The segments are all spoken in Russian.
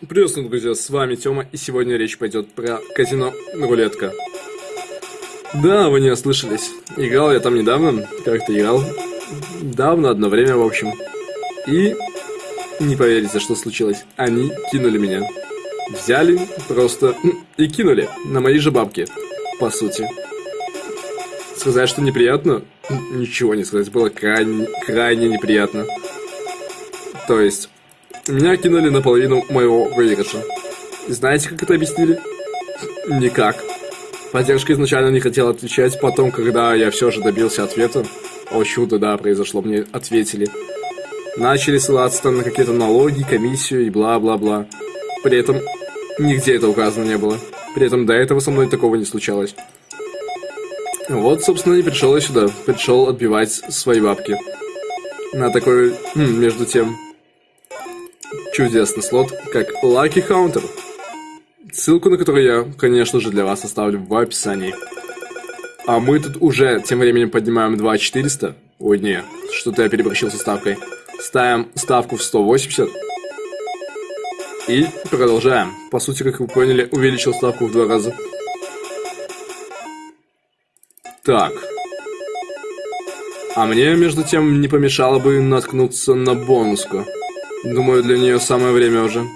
Приветствую, друзья, с вами Тёма, и сегодня речь пойдет про казино рулетка. Да, вы не ослышались. Играл я там недавно, как-то играл. Давно, одно время, в общем. И не поверите, что случилось. Они кинули меня. Взяли просто и кинули на мои же бабки, по сути. Сказать, что неприятно? Ничего не сказать, было крайне, крайне неприятно. То есть, меня кинули на половину моего выигрыша. Знаете, как это объяснили? Никак. Поддержка изначально не хотела отвечать, потом, когда я все же добился ответа, о чудо, да, произошло, мне ответили. Начали ссылаться там на какие-то налоги, комиссию и бла-бла-бла. При этом нигде это указано не было. При этом до этого со мной такого не случалось. Вот, собственно, и пришел я сюда. Пришел отбивать свои бабки. На такой, хм, между тем, чудесный слот, как Lucky Counter. Ссылку на который я, конечно же, для вас оставлю в описании. А мы тут уже тем временем поднимаем 2400. Ой, не, что-то я переборщил со ставкой. Ставим ставку в 180. И продолжаем. По сути, как вы поняли, увеличил ставку в два раза. Так. А мне, между тем, не помешало бы наткнуться на бонуску. Думаю, для нее самое время уже.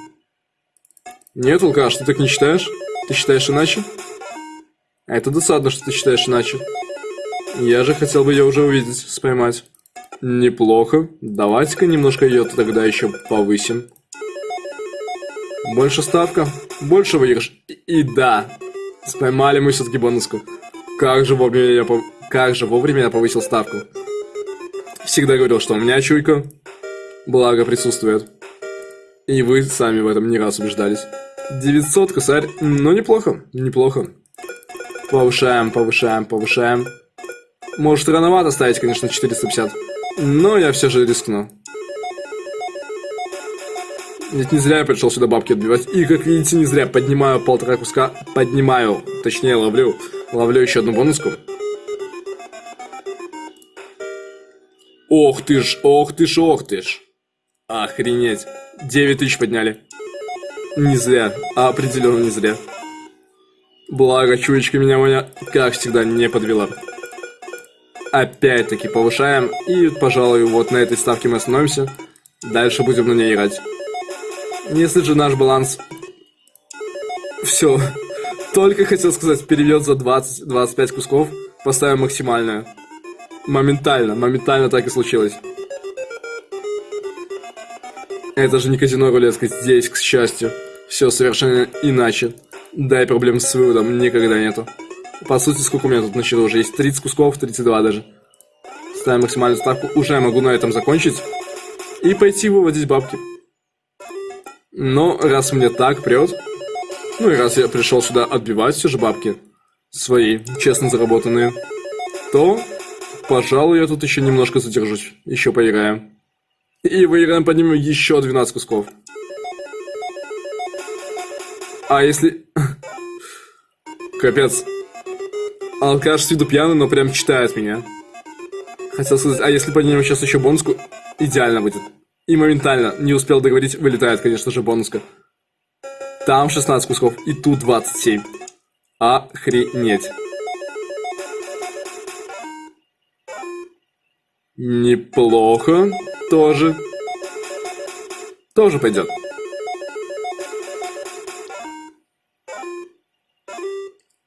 Нет, Лука, что ты так не считаешь? Ты считаешь иначе? А это досадно, что ты считаешь иначе. Я же хотел бы ее уже увидеть, споймать. Неплохо. Давайте-ка немножко ее тогда еще повысим. Больше ставка, больше выигрыш. И, и да, споймали мы все-таки бонуску. Как же вовремя я, пов... как же вовремя я повысил ставку. Всегда говорил, что у меня чуйка, благо присутствует. И вы сами в этом не раз убеждались. 900 косарь, ну неплохо, неплохо. Повышаем, повышаем, повышаем. Может рановато ставить, конечно, 450. Но я все же рискну. Ведь не зря я пришел сюда бабки отбивать. И, как видите, не зря поднимаю полтора куска. Поднимаю, точнее ловлю. Ловлю еще одну бонуску. Ох ты ж, ох ты ж, ох ты ж. Охренеть. 9 тысяч подняли. Не зря, определенно не зря. Благо, чуечка меня, меня, как всегда, не подвела. Опять-таки повышаем. И, пожалуй, вот на этой ставке мы остановимся. Дальше будем на ней играть. Если же наш баланс... Все. Только хотел сказать, переведет за 20-25 кусков, поставим максимальную. Моментально, моментально так и случилось. Это же не казино рулетка, здесь, к счастью, все совершенно иначе. Да и проблем с выводом никогда нету. По сути, сколько у меня тут на счету уже есть? 30 кусков, 32 даже. Ставим максимальную ставку. Уже могу на этом закончить. И пойти выводить бабки. Но раз мне так прет, ну и раз я пришел сюда отбивать все же бабки, свои, честно заработанные, то, пожалуй, я тут еще немножко задержусь, еще поиграем. И выиграем, поднимем еще 12 кусков. А если... Капец. Алкаш с виду пьяный, но прям читает меня. Хотел сказать, а если поднимем сейчас еще бонуску, идеально будет. И моментально, не успел договорить, вылетает, конечно же, бонуска. Там 16 кусков, и тут 27. Охренеть. Неплохо. Тоже. Тоже пойдет.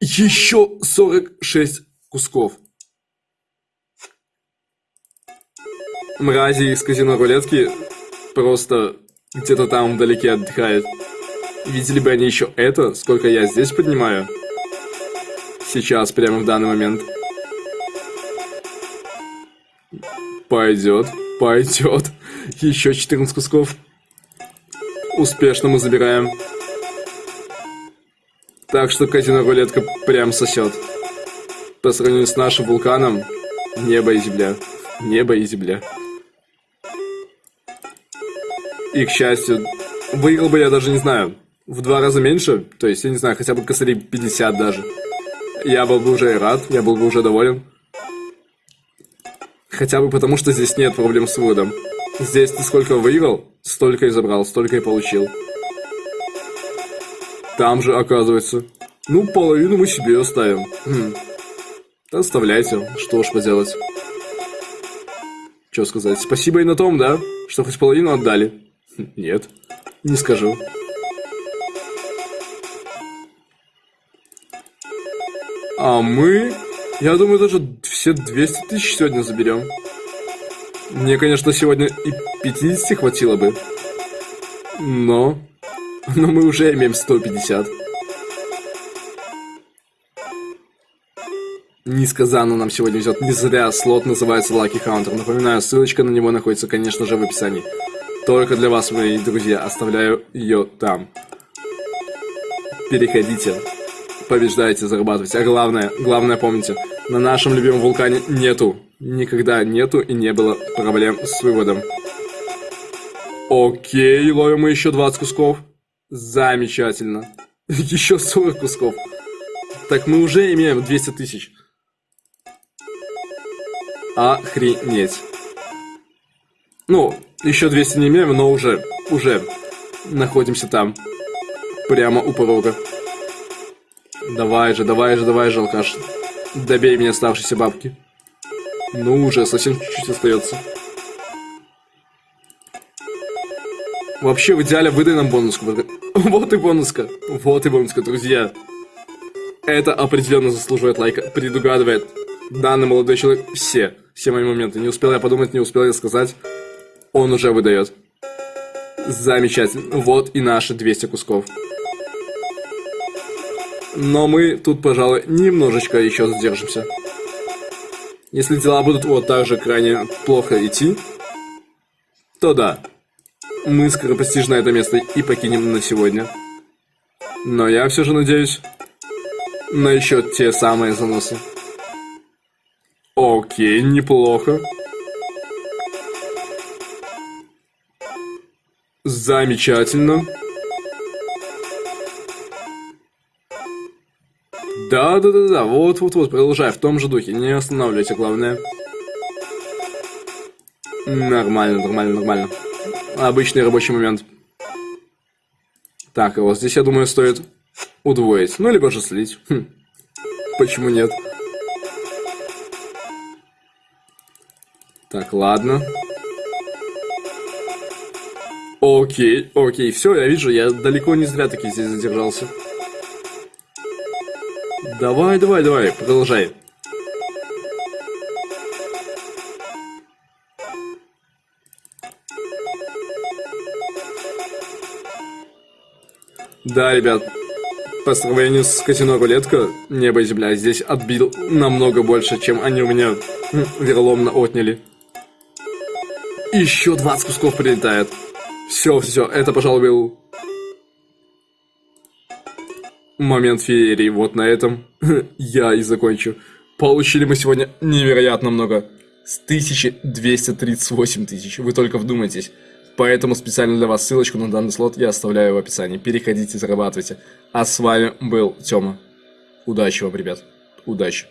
Еще 46 кусков. Мрази из казино рулетки просто где-то там вдалеке отдыхают. Видели бы они еще это, сколько я здесь поднимаю? Сейчас, прямо в данный момент. Пойдет, пойдет. Еще 14 кусков. Успешно мы забираем. Так что казино рулетка прям сосет. По сравнению с нашим вулканом, небо и земля. Небо и земля. И, к счастью, выиграл бы я даже не знаю, в два раза меньше, то есть, я не знаю, хотя бы косарей 50 даже. Я был бы уже рад, я был бы уже доволен. Хотя бы потому, что здесь нет проблем с выводом. Здесь ты сколько выиграл, столько и забрал, столько и получил. Там же, оказывается. Ну, половину мы себе оставим. Хм. Оставляйте, что уж поделать. Что сказать? Спасибо и на том, да? Что хоть половину отдали. Хм, нет, не скажу. А мы, я думаю, даже все 200 тысяч сегодня заберем. Мне, конечно, сегодня и 50 хватило бы. Но... Но мы уже имеем 150. Несказанно нам сегодня везет. Не зря слот называется Lucky Hunter. Напоминаю, ссылочка на него находится, конечно же, в описании. Только для вас, мои друзья, оставляю ее там. Переходите побеждаете, зарабатываете. А главное, главное помните, на нашем любимом вулкане нету, никогда нету и не было проблем с выводом. Окей, ловим мы еще 20 кусков. Замечательно. Еще 40 кусков. Так мы уже имеем 200 тысяч. Охренеть. Ну, еще 200 не имеем, но уже, уже находимся там. Прямо у порога. Давай же, давай же, давай же, алкаш. Добей мне оставшиеся бабки. Ну уже, совсем чуть-чуть остается. Вообще, в идеале выдай нам бонуску. Вот и бонуска. Вот и бонуска, друзья. Это определенно заслуживает лайка. Предугадывает данный молодой человек все. Все мои моменты. Не успел я подумать, не успел я сказать. Он уже выдает. Замечательно. Вот и наши 200 кусков. Но мы тут, пожалуй, немножечко еще задержимся. Если дела будут вот так же крайне плохо идти, то да, мы скоропостижно это место и покинем на сегодня. Но я все же надеюсь на еще те самые заносы. Окей, неплохо. Замечательно. Да, да, да, да, вот, вот, вот, продолжай в том же духе, не останавливайся, главное. Нормально, нормально, нормально. Обычный рабочий момент. Так, вот здесь, я думаю, стоит удвоить. Ну, либо же слить. Хм. Почему нет? Так, ладно. Окей, окей, все, я вижу, я далеко не зря таки здесь задержался. Давай, давай, давай, продолжай. Да, ребят, по сравнению с казино рулетка, небо и земля здесь отбил намного больше, чем они у меня верломно отняли. Еще 20 кусков прилетает. Все, все, это, пожалуй, был момент феерии. Вот на этом я и закончу. Получили мы сегодня невероятно много. С 1238 тысяч. Вы только вдумайтесь. Поэтому специально для вас ссылочку на данный слот я оставляю в описании. Переходите, зарабатывайте. А с вами был Тёма. Удачи вам, ребят. Удачи.